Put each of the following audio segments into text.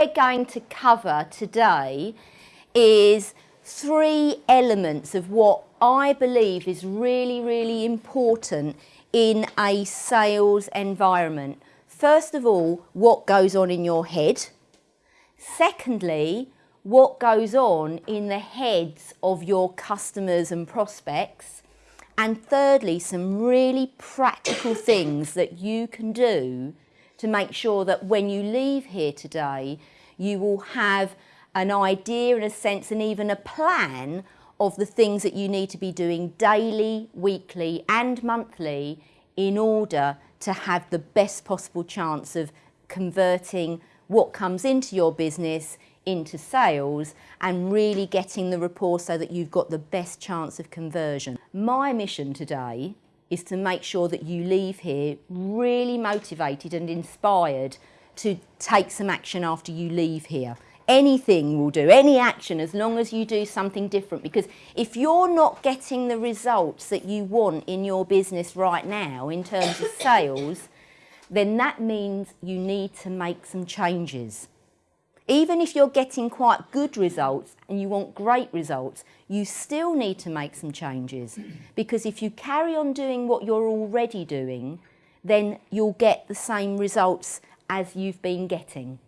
we're going to cover today is three elements of what I believe is really, really important in a sales environment. First of all, what goes on in your head. Secondly, what goes on in the heads of your customers and prospects. And thirdly, some really practical things that you can do to make sure that when you leave here today, you will have an idea and a sense and even a plan of the things that you need to be doing daily, weekly and monthly in order to have the best possible chance of converting what comes into your business into sales and really getting the rapport so that you've got the best chance of conversion. My mission today is to make sure that you leave here really motivated and inspired to take some action after you leave here. Anything will do, any action, as long as you do something different. Because if you're not getting the results that you want in your business right now in terms of sales, then that means you need to make some changes. Even if you're getting quite good results and you want great results, you still need to make some changes. Because if you carry on doing what you're already doing, then you'll get the same results as you've been getting.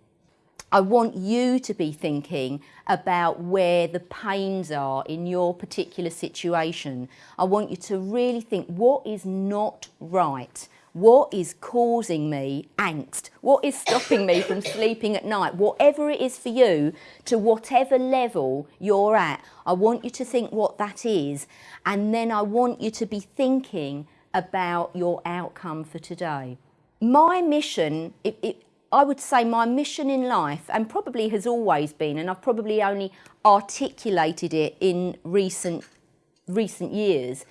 I want you to be thinking about where the pains are in your particular situation. I want you to really think what is not right what is causing me angst, what is stopping me from sleeping at night, whatever it is for you, to whatever level you're at, I want you to think what that is and then I want you to be thinking about your outcome for today. My mission, it, it, I would say my mission in life, and probably has always been, and I've probably only articulated it in recent, recent years,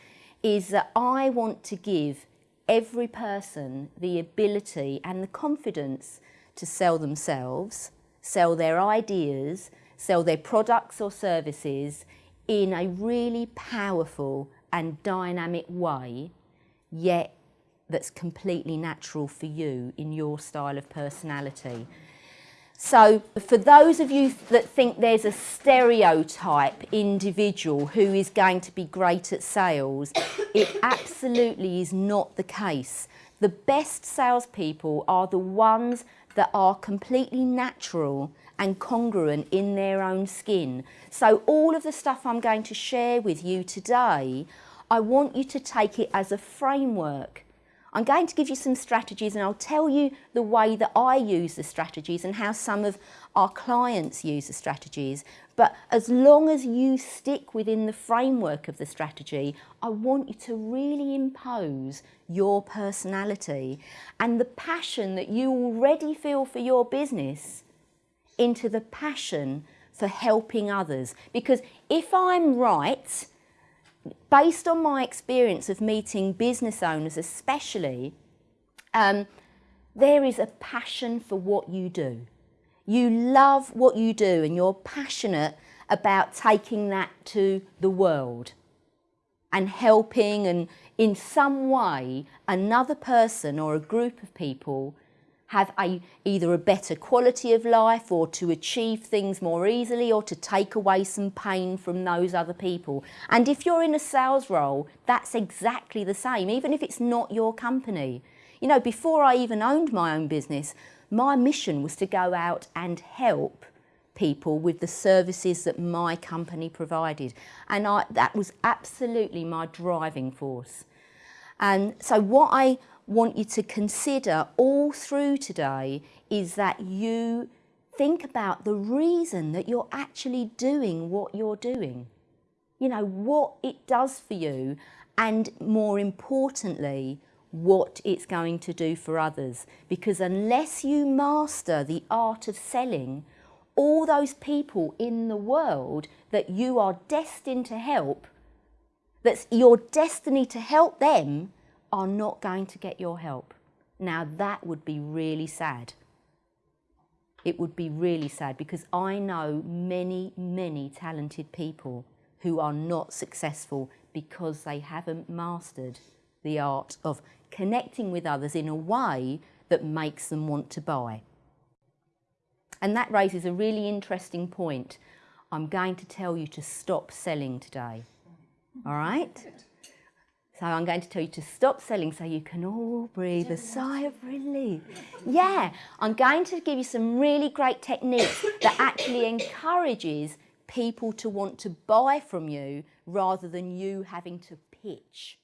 is that I want to give every person the ability and the confidence to sell themselves, sell their ideas, sell their products or services in a really powerful and dynamic way, yet that's completely natural for you in your style of personality. So for those of you that think there's a stereotype individual who is going to be great at sales, it absolutely is not the case. The best salespeople are the ones that are completely natural and congruent in their own skin. So all of the stuff I'm going to share with you today, I want you to take it as a framework I'm going to give you some strategies and I'll tell you the way that I use the strategies and how some of our clients use the strategies. But as long as you stick within the framework of the strategy, I want you to really impose your personality and the passion that you already feel for your business into the passion for helping others. Because if I'm right, based on my experience of meeting business owners especially, um, there is a passion for what you do. You love what you do and you're passionate about taking that to the world and helping and in some way another person or a group of people have a, either a better quality of life or to achieve things more easily or to take away some pain from those other people. And if you're in a sales role, that's exactly the same, even if it's not your company. You know, before I even owned my own business, my mission was to go out and help people with the services that my company provided. And I, that was absolutely my driving force. And so what I want you to consider all through today is that you think about the reason that you're actually doing what you're doing. You know, what it does for you and more importantly, what it's going to do for others. Because unless you master the art of selling, all those people in the world that you are destined to help, that's your destiny to help them, are not going to get your help. Now that would be really sad. It would be really sad because I know many, many talented people who are not successful because they haven't mastered the art of connecting with others in a way that makes them want to buy. And that raises a really interesting point. I'm going to tell you to stop selling today. All right? So I'm going to tell you to stop selling so you can all breathe a sigh of relief. Yeah, I'm going to give you some really great techniques that actually encourages people to want to buy from you rather than you having to pitch.